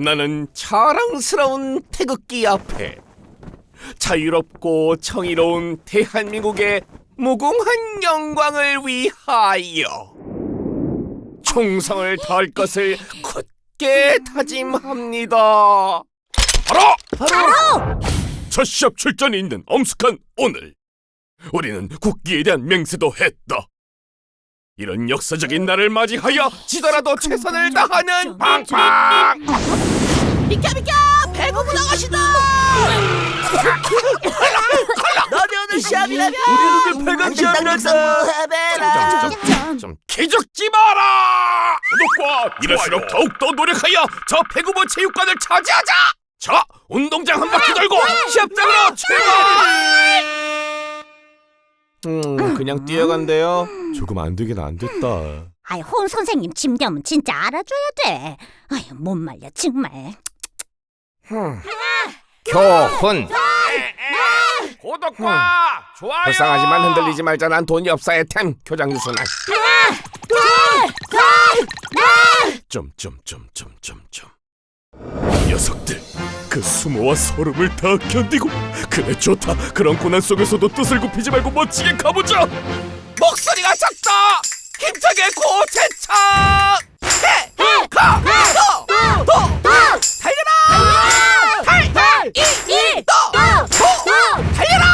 나는 자랑스러운 태극기 앞에 자유롭고 정의로운 대한민국의 무궁한 영광을 위하여 충성을 다할 것을 굳게 다짐합니다. 바로! 바로! 첫 시합 출전이 있는 엄숙한 오늘. 우리는 국기에 대한 맹세도 했다. 이런 역사적인 날을 맞이하여 지더라도 최선을 다하는 빵빵 비켜 비켜 배구부 나가시다! 너네 오늘 시합이라며! 우리 눈을 팔강 시합이란다. 해배라. 좀, 좀 기죽지 마라! 구독과 이럴수록 더욱더 노력하여 저 배구부 체육관을 차지하자! 자 운동장 한 바퀴 돌고 시합장으로 출발! 음 그냥 뛰어간대요. 조금 안 되긴 안 됐다. 아이 홍 선생님 짐겸은 진짜 알아줘야 돼. 아이 못 말려 정말. 교훈 구독과 좋아요. 불쌍하지만 흔들리지 말자. 난 돈이 없어야 템. 교장 유순한 점점점점점점 녀석들 그 수모와 소름을 다 견디고 그래 좋다. 그런 고난 속에서도 뜻을 굽히지 말고 멋지게 가보자. 목소리가 작다 힘차게 고체차 해가도도 달려라! 달 달 이 이도 달려라!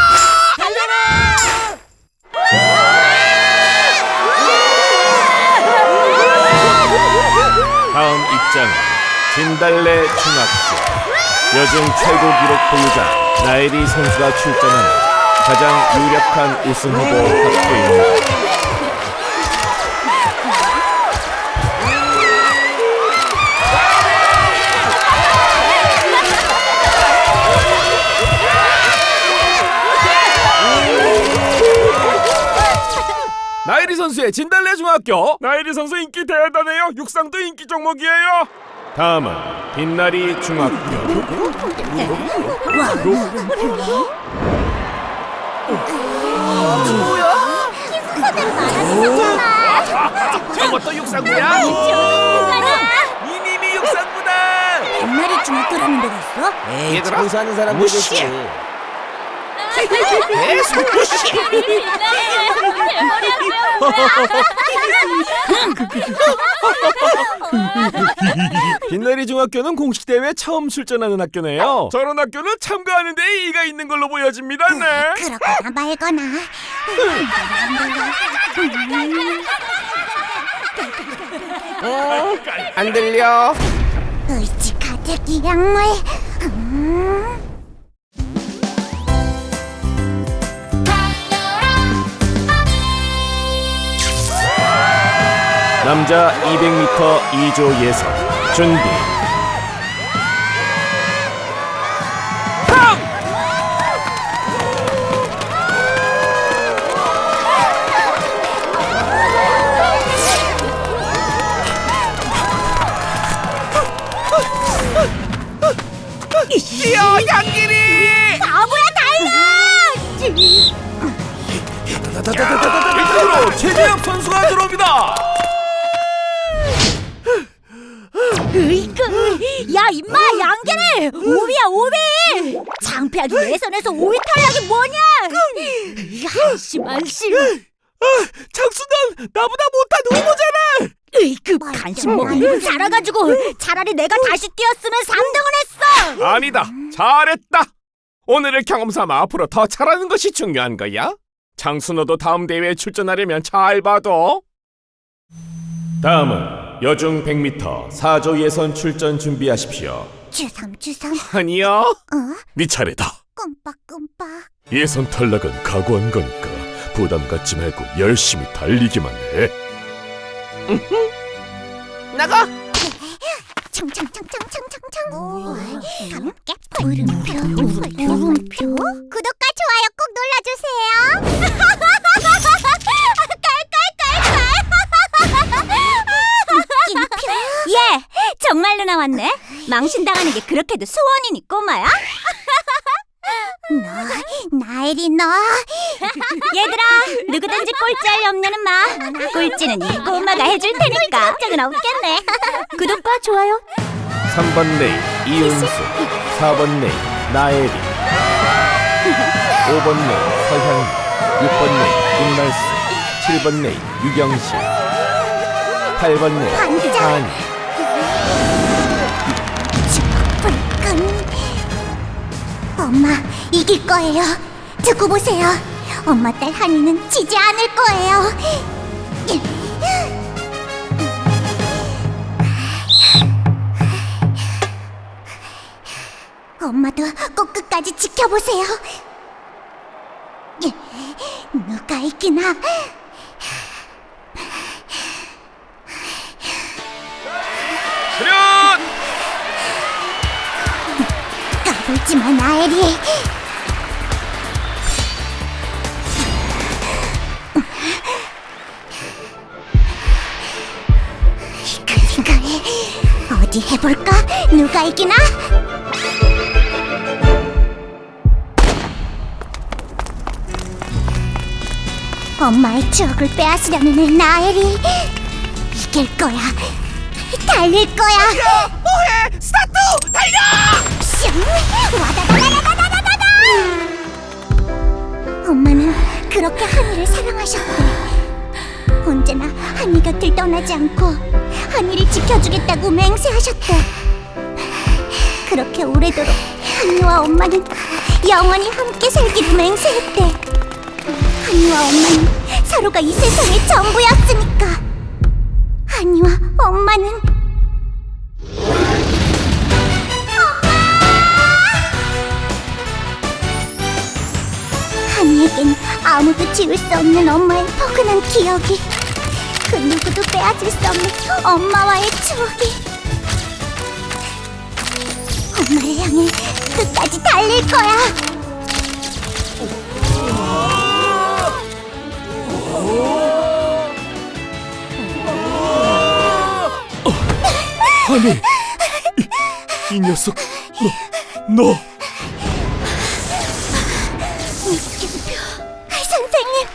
다음 입장은 진달래 중학교. 여중 최고 기록 보유자 나혜리 선수가 출전하는 가장 유력한 우승 후보 학교입니다. 선수의 진달래 중학교 나혜리 선수 인기 대단해요 육상도 인기 종목이에요 다음은 빛나리 중학교 저것도 육상부야? 이님이 육상부다. 옛날에 중학교라는 데가 있어? 에이, 얘들아, 장사하는 사람 무시해. 계속 빛나리 중학교는 공식 대회 처음 출전하는 학교네요. 저런 학교는 참가하는데 의의가 있는 걸로 보여집니다. 네. 그렇거나 말거나. 안 들려? 의지 가득 이 약물. 음. 남자 200m 2조 예선 준비. 뛰어 양길이! 바보야 달려! 일단으로 최재혁 선수가 들어옵니다. 으이그 야 임마 양계래 오비 창피하게 예선에서 오비 탈락이 뭐냐 한심한심 장수는 나보다 못한 후보잖아. 으이 그 간식 먹으면 살아가지고 차라리 내가 다시 뛰었으면 3등을 했어 아니다. 잘했다. 오늘을 경험 삼아 앞으로 더 잘하는 것이 중요한 거야. 장수 너도 다음 대회에 출전하려면 잘 봐도. 다음은 여중 100m 4조 예선 출전 준비하십시오. 주섬 아니야. 어? 네 차례다. 끔빡끔빡 예선 탈락은 각오한 거니까 부담 갖지 말고 열심히 달리기만 해. 나가. 청청청청청청청 함께 물음표 물음표 구독과 좋아요 꼭 눌러주세요 깔깔깔깔 예 정말로 나왔네. 망신당하는 게 그렇게도 소원이니 꼬마야? 너 나엘이 너. 얘들아 누구든지 꼴찌할 염려는 마. 꼴찌는 이 꼬마가 해줄 테니까. 걱정은 없겠네. 구독과 좋아요. 3번 레인 이은수. 4번 레인 나혜리 5번 레인 서향이 6번 레인 김날수. 7번 레인 유경실 8번 레인 반장. 불끈. 엄마 이길 거예요. 두고 보세요. 엄마 딸 한이는 지지 않을 거예요. 엄마도 꼭 끝까지 지켜보세요. 누가 이기나? 까불지 마, 나엘이. 생각해. 어디 해볼까? 누가 이기나? 엄마의 추억을 빼앗으려는 나엘이 이길 거야. 달릴 거야. 뭐해? 스타트! 달려! 슝! 와다다다다다다다다! 엄마는 그렇게 하니를 사랑하셨대. 언제나 하니 곁을 떠나지 않고 하니를 지켜주겠다고 맹세하셨대. 그렇게 오래도록 하니와 엄마는 영원히 함께 살기로 맹세했대. 하니와 엄마는 서로가 이 세상의 전부였으니까. 한이와 엄마는? 한이에겐 아무도 지울 수 없는 엄마의 포근한 기억이 그 누구도 빼앗을 수 없는 엄마와의 추억이. 엄마를 향해 끝까지 달릴 거야 한이 이, 이 녀석 너 너. 선생님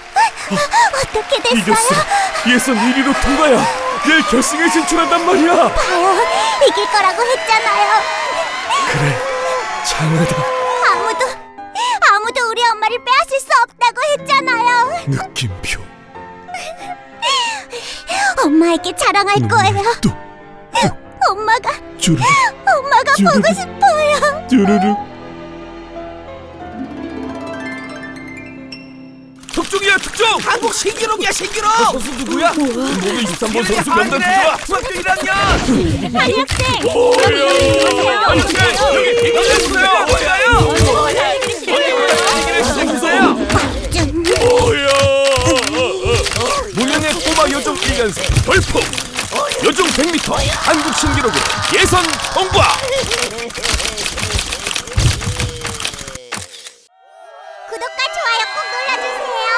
어떻게 됐어요? 이겼어. 예선 1위로 통과야. 내일 결승에 진출한단 말이야. 봐요 이길 거라고 했잖아요 그래, 장하다. 아무도 아무도 우리 엄마를 빼앗을 수 없다고 했잖아요 느낌표. 엄마에게 자랑할 거예요 또 엄마가 주르륵 엄마가 주르륵. 보고 싶어요 주르륵. 특종이야 특종! 한국 신기록이야 신기록! 선수 누구야? 몸에 23번 선수 아, 명단! 누구야? 중학교 1학년! 한이 학생 아니 여기 이겨주세요! 이기를 시작해주세요! 좀 뭐야? 무령의 꼬마 요정 1년생 벌풍. 요즘 100m 한국 신기록으로 예선 통과. 구독과 좋아요 꼭 눌러주세요.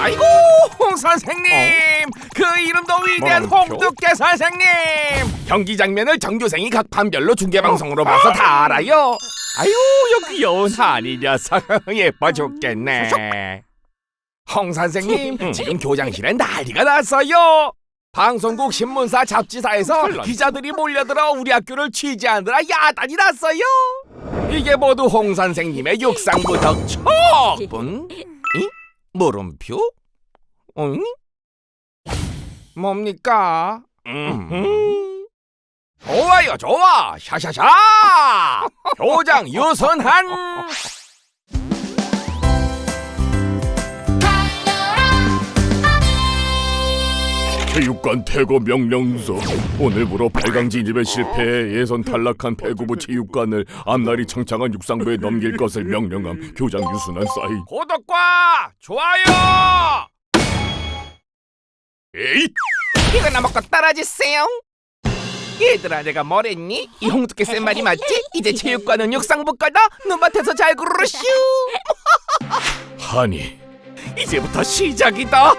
아이고 홍 선생님 그 이름도 위대한 홍두깨 선생님! 경기 장면을 전교생이 각 반별로 중계방송으로 봐서 다 알아요. 아유 여기 한이 녀석. 예뻐 죽겠네. 홍 선생님 지금 교장실엔 난리가 났어요. 방송국 신문사 잡지사에서 기자들이 몰려들어 우리 학교를 취재하느라 야단이 났어요. 이게 모두 홍 선생님의 육상부 덕촉분 이? 물음표? 응? 뭡니까? 음. 좋아요, 좋아. 샤샤샤. 교장 유선한. 체육관 퇴거 명령서 오늘부로 8강 진입에 실패해 예선 탈락한 배구부 체육관을 앞날이 창창한 육상부에 넘길 것을 명령함 교장 유순한 사인 구독과 좋아요. 에잇 이거나 먹고 떨어지세요. 얘들아, 내가 뭐랬니? 이 홍두깨 쌤 말이 맞지? 이제 체육관은 육상부 거다. 눈밭에서 잘 구르슈. 하니 이제부터 시작이다.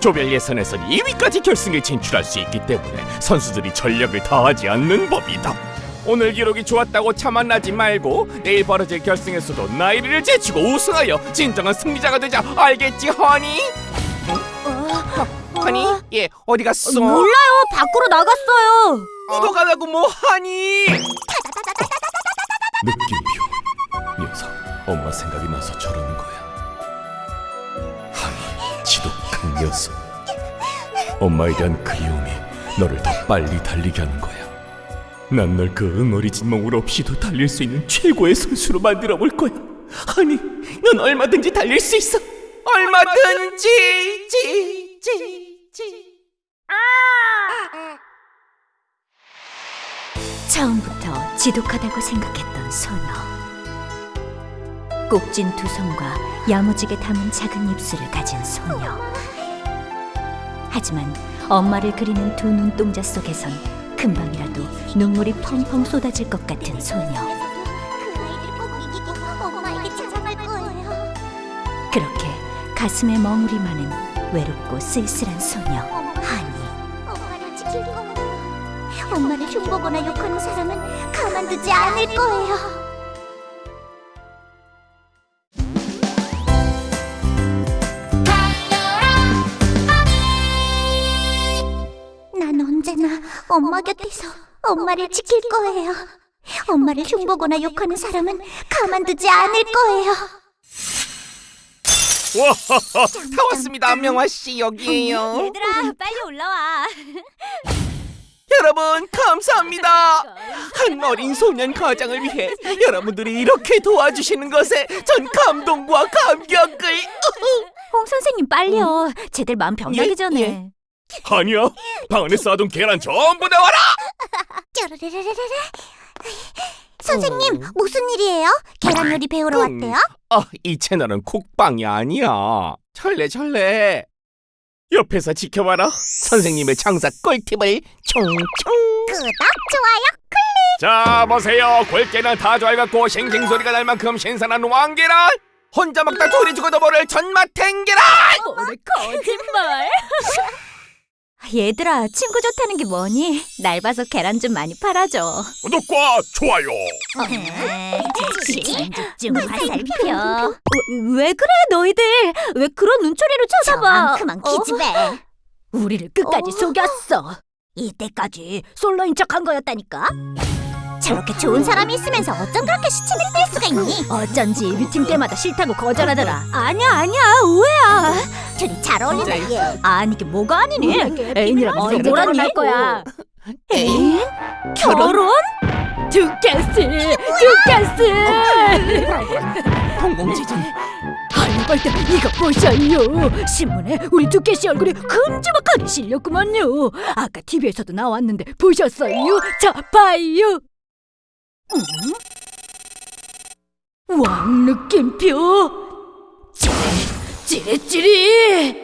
조별 예선에선 2위까지 결승에 진출할 수 있기 때문에 선수들이 전력을 다하지 않는 법이다. 오늘 기록이 좋았다고 자만하지 말고 내일 벌어질 결승에서도 나애리를 제치고 우승하여 진정한 승리자가 되자 알겠지 하니? 허니? 예 어디 갔어? 몰라요. 밖으로 나갔어요. 묻어가라고 뭐 하니? 느낌표 녀석 엄마 생각이 나서 저러는 거야 하이 지독한 녀석 엄마에 대한 그리움이 너를 더 빨리 달리게 하는 거야 난 널 그 응어리진 멍울 없이도 달릴 수 있는 최고의 선수로 만들어 볼 거야 아니 넌 얼마든지 달릴 수 있어 얼마든지 지, 지, 지. 처음부터 지독하다고 생각했던 소녀. 꼭진 두 손과 야무지게 담은 작은 입술을 가진 소녀. 하지만 엄마를 그리는 두 눈동자 속에선 금방이라도 눈물이 펑펑 쏟아질 것 같은 소녀. 그. 그렇게 가슴에 머무리 마는 외롭고 쓸쓸한 소녀 하니. 엄마를 지킬 거예요. 엄마를 흉보거나 욕하는 사람은 가만두지 않을 거예요. 난 언제나 엄마 곁에서 엄마를 지킬 거예요. 엄마를 흉보거나 욕하는 사람은 가만두지 않을 거예요. 와하하 다 왔습니다 명화 씨 여기에요 얘들아 빨리 올라와. 여러분 감사합니다 한 어린 소년 가장을 위해 여러분들이 이렇게 도와주시는 것에 전 감동과 감격을 홍 선생님 빨리요. 쟤들 마음 병나기 예, 전에. 예. 아니야 방 안에 쌓아둔 계란 전부 내와라 쪼르르르르르. 선생님 무슨 일이에요? 계란 요리 배우러 음. 왔대요? 아, 이 채널은 콕방이 아니야. 철래 철래. 옆에서 지켜봐라. 선생님의 장사 꿀팁을 총총. 구독 좋아요. 자, 보세요. 골계는 다 좋아갖고 싱싱 소리가 날 만큼 신선한 왕계란. 혼자 먹다 둘이 죽어도 모를 전마탱 계란. 뭐래 거짓말. 얘들아 친구 좋다는 게 뭐니? 날 봐서 계란 좀 많이 팔아줘. 구독과 좋아요. 좀 화살표. 왜 그래 너희들? 왜 그런 눈초리로 쳐다봐? 그만 어? 기집애. 우리를 끝까지 어? 속였어. 이때까지 솔로인 척한 거였다니까. 저렇게 좋은 사람이 있으면서 어쩜 그렇게 시침을 뗄 수가 있니? 어쩐지 미팅 때마다 싫다고 거절하더라. 아니야 아니야 오해야. 둘이 잘 어울린다 얘. 아니 이게 뭐가 아니니? 애인이랑 무슨 뭐라니 할 거야? 애인? 결혼? 두께스 두께스. 공공지진. 할벌들 이거 보셔요 신문에 우리 두께씨 얼굴이 큼지막하게 실렸구만요 아까 TV에서도 나왔는데 보셨어요? 자 봐요 음? 왕 느낌표 찌릿 찌릿찌릿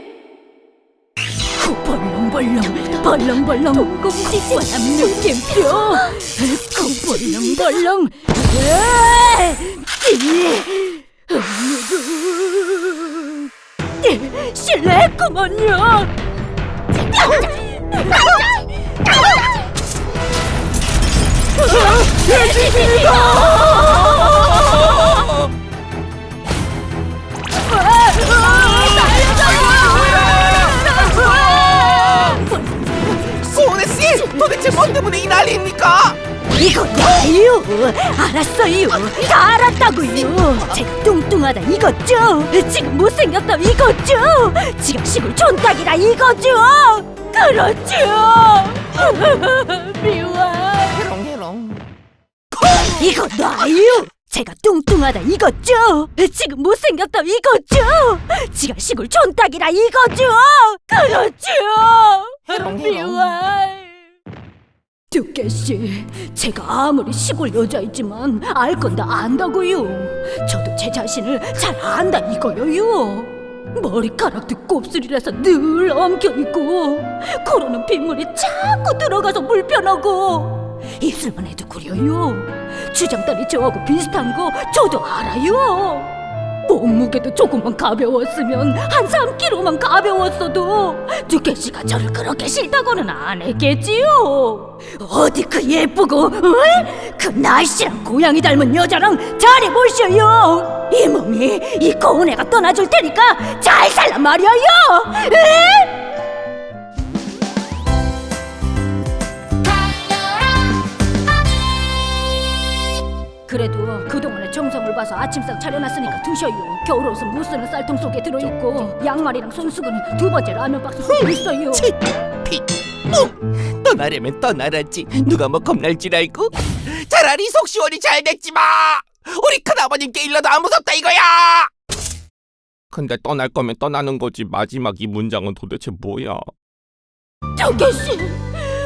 후 벌렁벌렁 벌렁벌렁 공지지 왕 느낌표 후 벌렁벌렁 으아! 찌릿 실례했구먼요. 소은혜 씨, 도대체 뭐 때문에 이 난리입니까? 이거요. 알았어요. 다 알았다고요. 제가 뚱뚱하다 이거죠. 지금 못생겼다 이거죠. 지금 시골 촌딱이라 이거죠. 그렇죠. 미워. 이거 놔요! 제가 뚱뚱하다 이거죠? 지금 못생겼다 이거죠? 지가 시골 촌딱이라 이거죠? 그렇죠! 미워 두께씨, 제가 아무리 시골 여자이지만 알 건 다 안다고요 저도 제 자신을 잘 안다 이거요요 머리카락도 곱슬이라서 늘 엉켜있고 코로는 빗물이 자꾸 들어가서 불편하고 입술만 해도 구려요 주정딸이 저하고 비슷한 거 저도 알아요 몸무게도 조금만 가벼웠으면 한 3kg만 가벼웠어도 두께 씨가 저를 그렇게 싫다고는 안 했겠지요. 어디 그 예쁘고 어이? 그 날씨랑 고양이 닮은 여자랑 잘해보셔요. 이 몸이 이 고운 애가 떠나줄 테니까 잘 살란 말이에요. 그래도 그동안의 정성을 봐서 아침상 차려놨으니까 드셔요 겨울 옷은 못 쓰는 쌀통 속에 들어있고 양말이랑 손수건은 두 번째 라면 박스 속에 있어요 피. 어, 떠나려면 떠나라지. 누가 뭐 겁날 줄 알고? 차라리 속 시원히 잘 됐지 마. 우리 큰아버님께 일러도 안 무섭다 이거야. 근데 떠날 거면 떠나는 거지 마지막 이 문장은 도대체 뭐야? 정계씨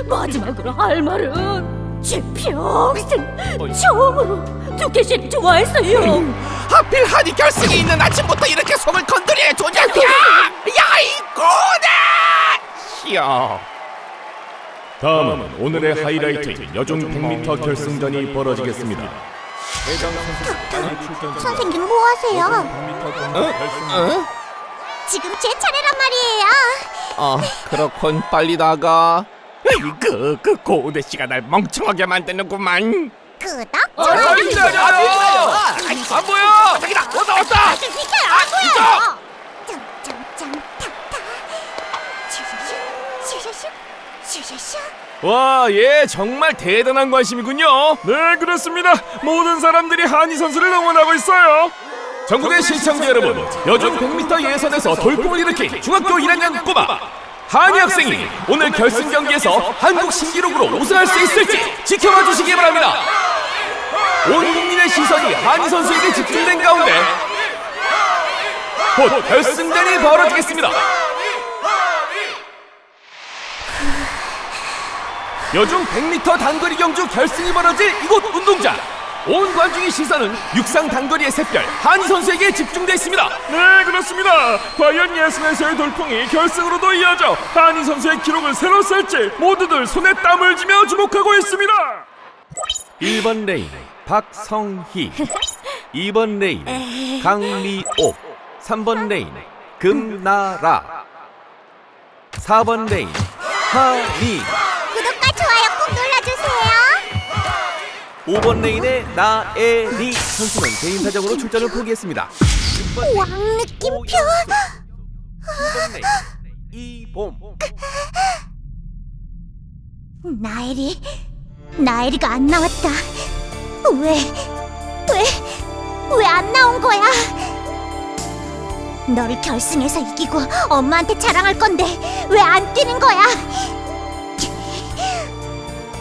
마지막으로 할 말은 제 평생 처음으로 두께씨를 좋아했어요 하필 한이 결승에 있는 아침부터 이렇게 속을 건드려 조작이야. 야이 고대. 시야. 다음은 오늘의 하이라이트인 여중 100m 결승전이 벌어지겠습니다. 선생님 뭐 하세요? 어? 지금 제 차례란 말이에요. 아 그렇군 빨리 나가. 그, 그 고우대 씨가 날 멍청하게 만드는구만. 그닥 아. 기다려! 안 보여! 왔다 왔다! 비켜요 안. 짱짱짱 탁탁. 슈슈슈 슈슈슈 슈슈슈. 와, 예, 정말 대단한 관심이군요. 네, 그렇습니다. 모든 사람들이 한희 선수를 응원하고 있어요. 전국의 시청자 여러분, 여중 100m 예선에서 돌풍을 일으킨 중학교 1학년 꼬마 한희 학생이 오늘 결승 경기에서 한국 신기록으로 우승할 수 있을지 지켜봐 주시기 바랍니다. 온 국민의 시선이 한희 선수에게 집중된 가운데 곧 결승전이 벌어지겠습니다. 여중 100m 단거리 경주 결승이 벌어질 이곳 운동장 온 관중의 시선은 육상 단거리의 샛별 하니 선수에게 집중돼 있습니다. 네 그렇습니다. 과연 예선에서의 돌풍이 결승으로도 이어져 하니 선수의 기록을 새로 쓸지 모두들 손에 땀을 쥐며 주목하고 있습니다. 1번 레인 박성희. 2번 레인 강미옥. 3번 레인 금나라. 4번 레인 하니 5번 레인의 나애리 선수는 개인 사정으로 출전을 포기했습니다. 6번 왕 느낌표. 9번 레인 이봄 나애리 나애리가 안 나왔다. 왜? 왜? 왜 안 나온 거야? 너를 결승에서 이기고 엄마한테 자랑할 건데 왜 안 뛰는 거야?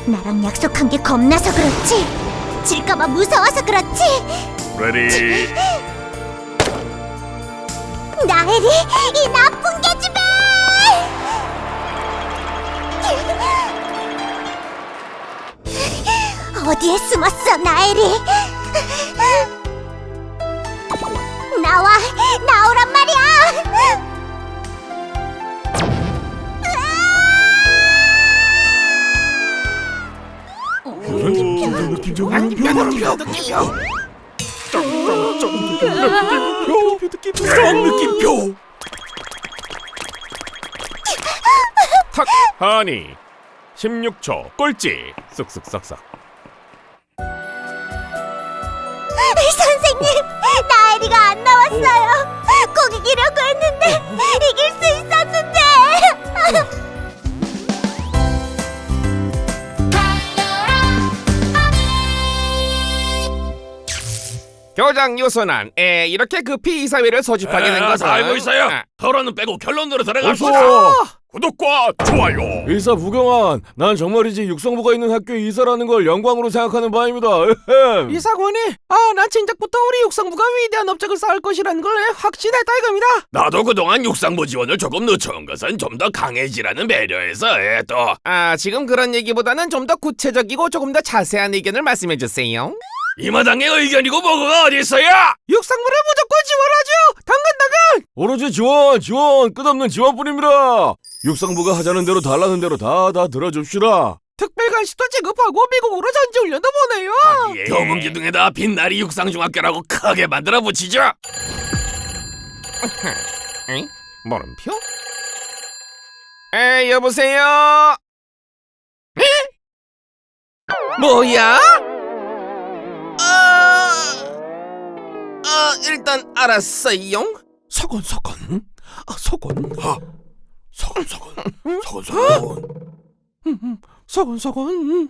나랑 약속한 게 겁나서 그렇지? 질까봐 무서워서 그렇지? ready 나애리 이 나쁜 계집애! 어디에 숨었어, 나애리? 나와, 나오란 말이야! 느낌표 탁 하니 16초 꼴찌 쓱쓱싹싹 선생님, 나엘이가 안 나왔어요. 꼭 이기려고 했는데, 이길 수 있었는데! 교장 유순한 에 이렇게 급히 이사회를 소집하게 된 것은 알고 있어요. 아, 토론은 빼고 결론으로 어서! 구독과 좋아요. 이사 부경환, 난 정말이지 육성부가 있는 학교에 이사라는 걸 영광으로 생각하는 바입니다. 이사관이? 아난 진작부터 우리 육상부가 위대한 업적을 쌓을 것이라는 걸 확신했다 이겁니다. 나도 그동안 육상부 지원을 조금 늦춰온 것은 좀 더 강해지라는 배려에서 예, 또. 아 지금 그런 얘기보다는 좀 더 구체적이고 조금 더 자세한 의견을 말씀해 주세요 이 마당의 의견이고 뭐가 어디 있어요? 육상부를 무조건 지원하죠. 당근 당근. 오로지 지원, 지원, 끝없는 지원뿐입니다. 육성부가 하자는 대로 달라는 대로 다 다 들어줍시다. 특별관시도 지급하고 미국으로 전지 훈련도 보내요. 경운기둥에다 빛나리 육상중학교라고 크게 만들어 붙이죠 에? 물음표? 에 여보세요? 에? 뭐야? 아 일단 알았어요. 서건 서건 아 서건 아. 서건 서건 서건 서건 서건 서건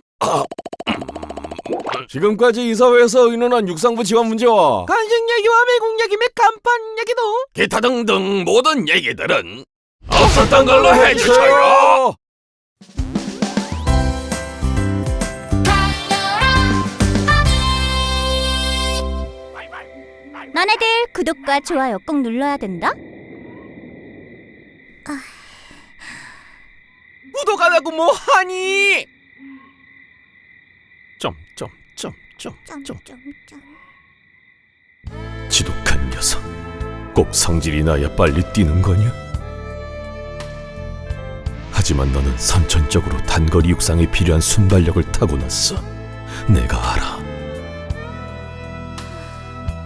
지금까지 이사회에서 의논한 육상부 지원 문제와 간식 얘기와 외국 얘기 및 간판 얘기도 기타 등등 모든 얘기들은 없었던 걸로 해주세요 너네들 구독과 좋아요 꼭 눌러야 된다. 구독 안 하고 뭐 하니? 점점점점점 지독한 녀석 꼭 성질이 나야 빨리 뛰는 거냐? 하지만 너는 선천적으로 단거리 육상에 필요한 순발력을 타고났어 내가 알아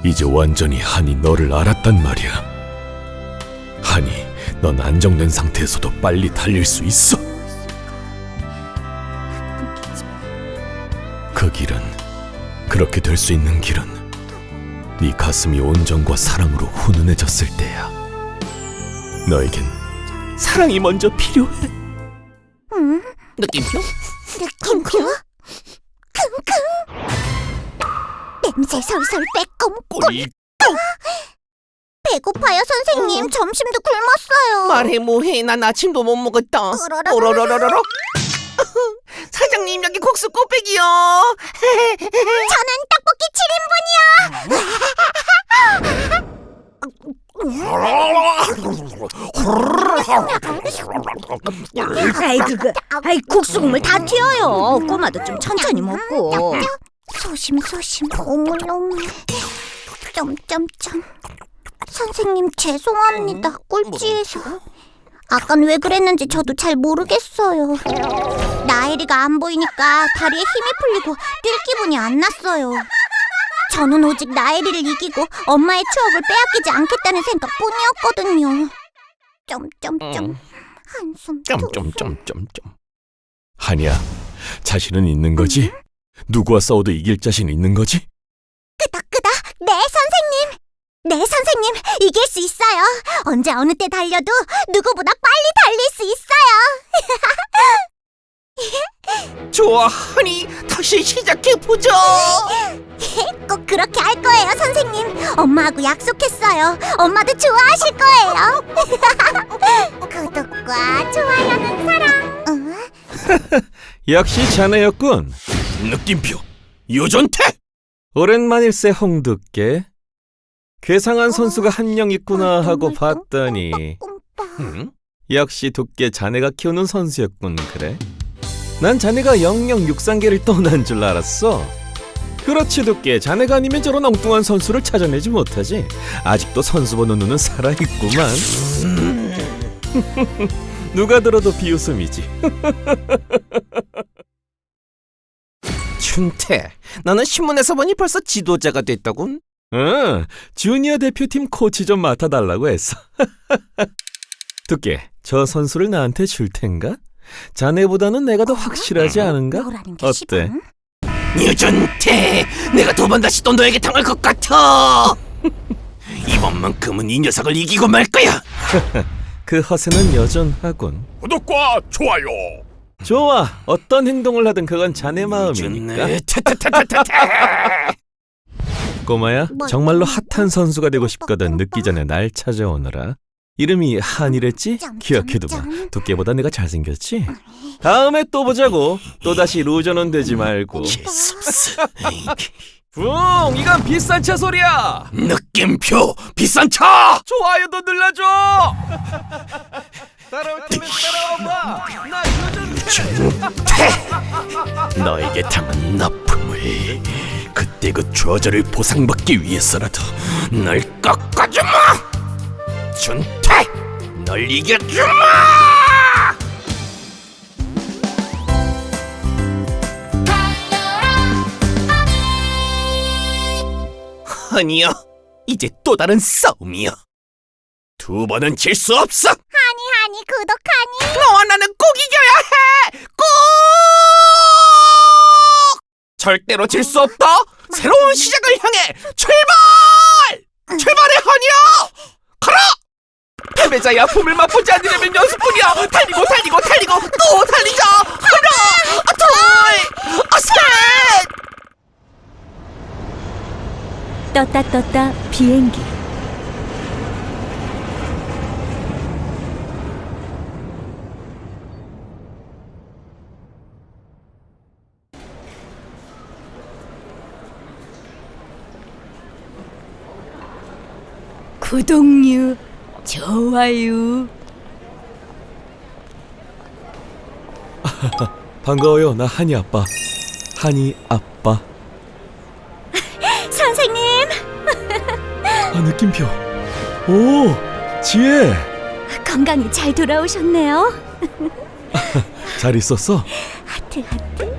이제 완전히 한이 너를 알았단 말이야 한이 넌 안정된 상태에서도 빨리 달릴 수 있어 그 길은 그렇게 될 수 있는 길은 네 가슴이 온정과 사랑으로 훈훈해졌을 때야. 너에겐 사랑이 먼저 필요해. 응? 느낌표? 느낌표? 킁킁. 냄새 솔솔 빼꼼 꿀 배고파요 선생님 점심도 굶었어요 말해 뭐해 난 아침도 못 먹었다 으라라라라. 오로로로로로 사장님 여기 국수 꽃배기요 저는 떡볶이 7인분이요 아이 그거 아이 국수 국물 다 튀어요 꼬마도 좀 천천히 먹고 소심소심. 오물오물 점점점. 선생님 죄송합니다. 꼴찌해서. 아깐 왜 그랬는지 저도 잘 모르겠어요. 나엘이가 안 보이니까 다리에 힘이 풀리고 뛸 기분이 안 났어요. 저는 오직 나엘이를 이기고 엄마의 추억을 빼앗기지 않겠다는 생각뿐이었거든요. 점점점. 한숨 점점점점점. 한이야, 자신은 있는 거지? 누구와 싸워도 이길 자신 있는 거지? 끄덕끄덕. 네 선생님. 네 선생님. 이길 수 있어요. 언제 어느 때 달려도 누구보다 빨리 달릴 수 있어요. 좋아 하니. 다시 시작해보자 꼭 그렇게 할 거예요 선생님. 엄마하고 약속했어요. 엄마도 좋아하실 거예요. 구독과 좋아요는 사랑. 응? 역시 자네였군. 느낌표 유전태. 오랜만일세 홍두깨. 괴상한 선수가 한 명 있구나 하고 봤더니. 응? 역시 두께 자네가 키우는 선수였군 그래. 난 자네가 영영 육상계를 떠난 줄 알았어. 그렇지 두께 자네가 아니면 저런 엉뚱한 선수를 찾아내지 못하지. 아직도 선수 보는 눈은 살아있구만. 누가 들어도 비웃음이지. 춘태 너는 신문에서 보니 벌써 지도자가 됐다군 응, 주니어 대표팀 코치 좀 맡아달라고 했어. 두께, 저 선수를 나한테 줄 텐가? 자네보다는 내가 더 확실하지 않은가? 뭐라는 게 어때? 유전태 내가 두 번 다시 또 너에게 당할 것 같아 이번만큼은 이 녀석을 이기고 말 거야 그 허세는 여전하군. 구독과 좋아요. 좋아, 어떤 행동을 하든 그건 자네 마음이니까. 유전네 태태태태태 꼬마야, 뭐, 정말로 핫한 선수가 되고 싶거든 늦기 전에 날 찾아오너라. 이름이 한이랬지? 점. 두께보다 내가 잘생겼지? 다음에 또 보자고. 또다시 루저는 되지 말고. 붕! 이건 비싼 차 소리야! 느낌표 비싼 차. 좋아요도 눌러줘! 따라올 테면 따라와 봐! 나 요즘 너에게 당한 나쁨을 그때 그 좌절을 보상받기 위해서라도 널 꺾어주마. 준태, 널 이겨주마. 아니야 이제 또 다른 싸움이야 두 번은 질 수 없어. 하니 하니 구독하니 너와 나는 꼭 이겨야 해! 꼭! 절대로 질 수 없다! 새로운 시작을 향해 출발! 출발해, 허니야! 가라! 패배자의 아픔을 맛보지 않으려면 연습뿐이야! 달리고 달리고 달리고 또 달리자! 하나! 아, 둘! 아, 셋! 떴다 떴다 비행기 구독류 좋아요 반가워요. 나 한이 아빠. 한이 아빠. 선생님 아 느낌표. 오 지혜. 건강히 잘 돌아오셨네요 잘 있었어? 하트 하트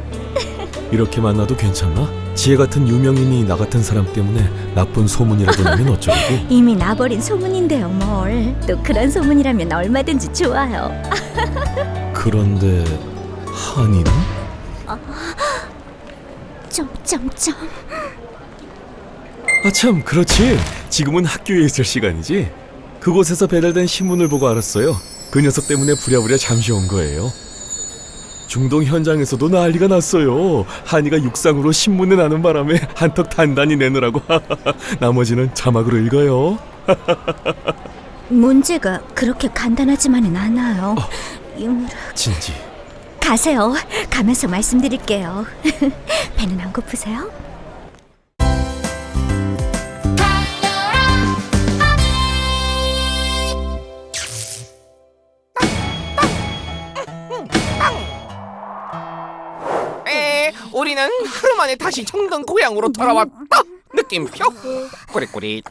이렇게 만나도 괜찮나? 지혜 같은 유명인이 나 같은 사람 때문에 나쁜 소문이라도 나면 어쩌려고? 이미 나버린 소문인데요 뭘 또 그런 소문이라면 얼마든지 좋아요 그런데 한이는? 점점점 아참 그렇지. 지금은 학교에 있을 시간이지. 그곳에서 배달된 신문을 보고 알았어요. 그 녀석 때문에 부랴부랴 잠시 온 거예요. 중동 현장에서도 난리가 났어요. 한이가 육상으로 신문에 나는 바람에 한턱 단단히 내느라고. 나머지는 자막으로 읽어요. 문제가 그렇게 간단하지만은 않아요 유무라 진지. 가세요 가면서 말씀드릴게요 배는 안 고프세요? 우리는 하루 만에 다시 청동 고향으로 돌아왔다. 느낌표? 꾸릿꾸릿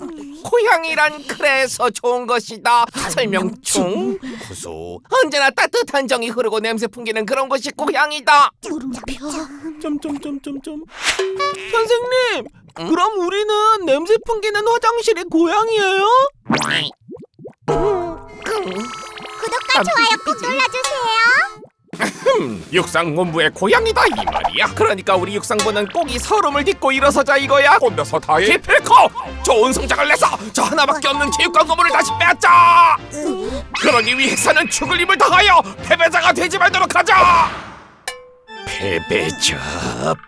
고향이란 그래서 좋은 것이다. 설명충. 구수 언제나 따뜻한 정이 흐르고 냄새 풍기는 그런 것이 고향이다. 물음표 점점점점점. 선생님, 그럼 우리는 냄새 풍기는 화장실이 고향이에요? 구독과 좋아요 꼭 눌러주세요. 음, 육상본부의 고향이다 이 말이야. 그러니까 우리 육상부는 꼭 이 서름을 딛고 일어서자 이거야. 혼자서 다해? 기필코! 좋은 성적을 내서 저 하나밖에 없는 체육관 건물을 다시 빼앗자! 그러기 위해서는 죽을 힘을 다하여 패배자가 되지 말도록 하자! 패배자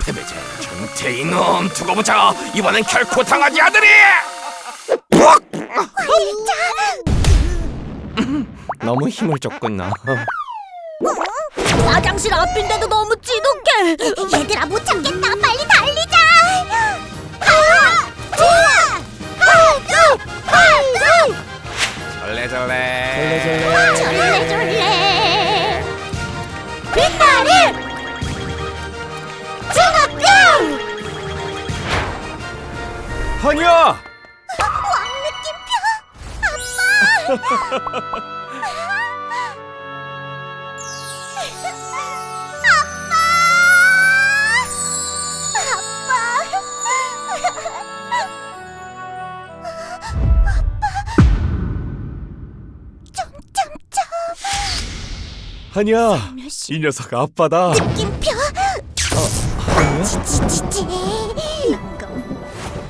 패배자. 정태 이놈 두고 보자. 이번엔 결코 당하지 않으리! 으악! 음, 너무 힘을 줬구나 화장실 앞인데도 너무 찌독해. 얘들아 못 한이야. 이 녀석 아빠다. 느낌표? 지지지지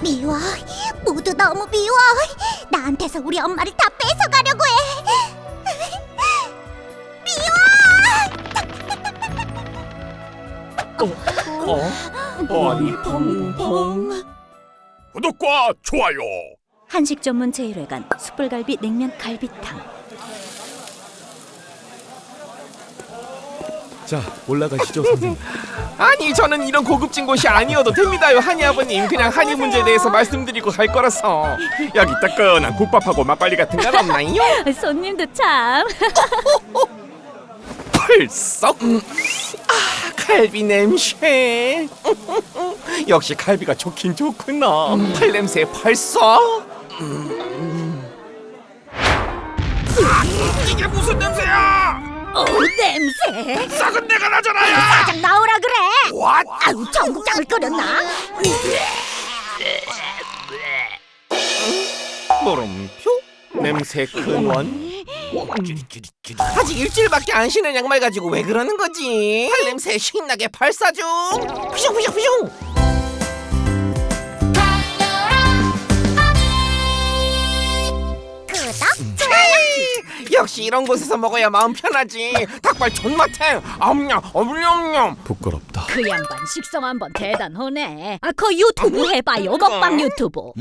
미워. 모두 너무 미워. 나한테서 우리 엄마를 다 뺏어가려고 해. 어니 펑펑. 구독과 좋아요. 한식 전문 제1회관 숯불갈비 냉면 갈비탕 자 올라가시죠 선생님. 아니 저는 이런 고급진 곳이 아니어도 됩니다요 한이 아버님. 그냥 한이 문제에 대해서 말씀드리고 갈 거라서. 여기 따끈한 국밥하고 막걸리 같은 건 없나요? 손님도 참. 펄썩 음. 아 갈비 냄새. 역시 갈비가 좋긴 좋구나. 팔 냄새 벌써? 음. 아, 이게 무슨 냄새야 어 냄새. 썩은 내가 나잖아요. 사장 나오라 그래. 왓 아유 전국장을 끓였나? 물음표? 냄새 큰원? 아직 일주일밖에 안 신은 양말 가지고 왜 그러는 거지? 발냄새 신나게 발사 중. 푸슝푸슝푸슝 역시 이런 곳에서 먹어야 마음 편하지 닭발 존맛해 엄냠 엄냠냠 부끄럽다. 그 양반 식성 한번 대단하네. 아, 그 유튜브 해봐요. 먹방 유튜브.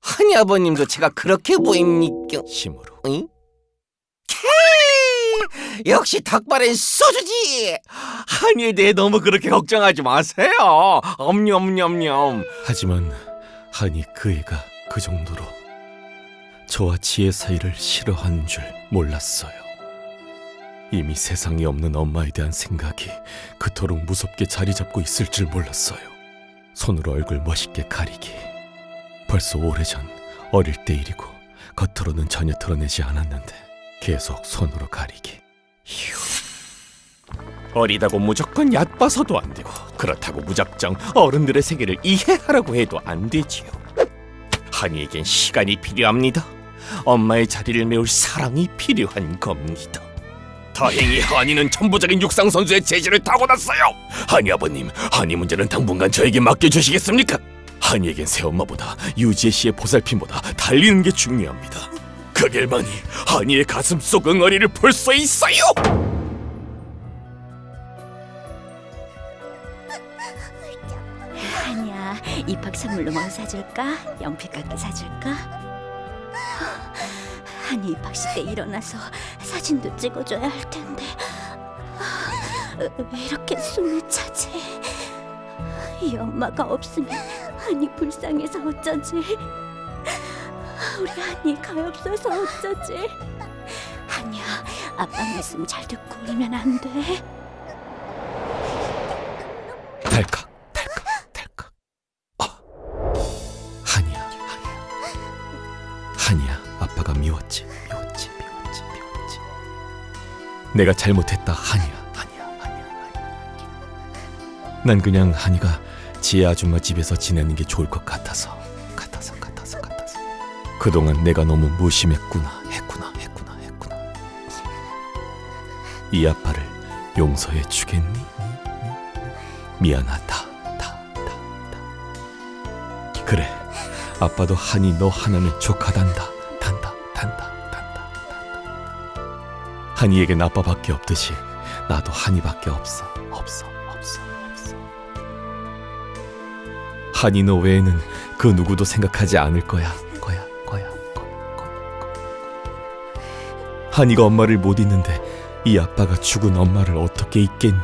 한이 아버님도 제가 그렇게 보입니까? 힘으로. 응? 케이! 역시 닭발엔 소주지. 한이에 대해 너무 그렇게 걱정하지 마세요. 엄냠엄냠. 하지만 한이 그 애가 그 정도로 저와 지혜 사이를 싫어하는 줄 몰랐어요. 이미 세상에 없는 엄마에 대한 생각이 그토록 무섭게 자리 잡고 있을 줄 몰랐어요. 손으로 얼굴 멋있게 가리기. 벌써 오래전 어릴 때 일이고 겉으로는 전혀 드러내지 않았는데 계속 손으로 가리기. 어리다고 무조건 얕봐서도 안 되고 그렇다고 무작정 어른들의 세계를 이해하라고 해도 안 되지요. 한이에겐 시간이 필요합니다. 엄마의 자리를 메울 사랑이 필요한 겁니다. 다행히 한이는 천부적인 육상 선수의 재질을 타고났어요. 한이 아버님, 한이 문제는 당분간 저에게 맡겨주시겠습니까? 한이에겐 새엄마보다 유지혜 씨의 보살핌보다 달리는 게 중요합니다. 그 길만이 한이의 가슴 속 응어리를 풀수 있어요. 아니야, 입학 선물로 뭐 사줄까? 연필깎이 사줄까? 아니 입학식 때 일어나서 사진도 찍어줘야 할 텐데 왜 이렇게 숨이 차지? 이 엄마가 없으면 한이 불쌍해서 어쩌지? 우리 한이 가엾어서 어쩌지? 아니야, 아빠 말씀 잘 듣고 울면 안 돼. 달칵 내가 잘못했다 한이야 한이야 한이야 한이야 난 그냥 한이가 지혜 아줌마 집에서 지내는 게 좋을 것 같아서 같아서 같아서 같아서 그동안 내가 너무 무심했구나 했구나 했구나 했구나 이 아빠를 용서해 주겠니? 미안하다. 다, 다, 다. 그래. 아빠도 한이 너 하나는 족하단다. 한이에겐 아빠밖에 없듯이 나도 한이밖에 없어. 없어. 없어. 없어. 한이 너 외에는 그 누구도 생각하지 않을 거야. 거야. 거야. 거야. 거야. 거야. 한이가 엄마를 못 잊는데 이 아빠가 죽은 엄마를 어떻게 잊겠니?